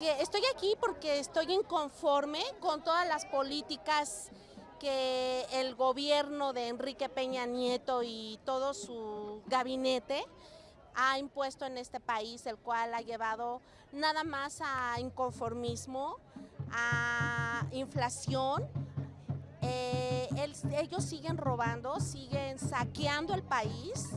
Estoy aquí porque estoy inconforme con todas las políticas que el gobierno de Enrique Peña Nieto y todo su gabinete ha impuesto en este país, el cual ha llevado nada más a inconformismo, a inflación. Eh, ellos siguen robando, siguen saqueando el país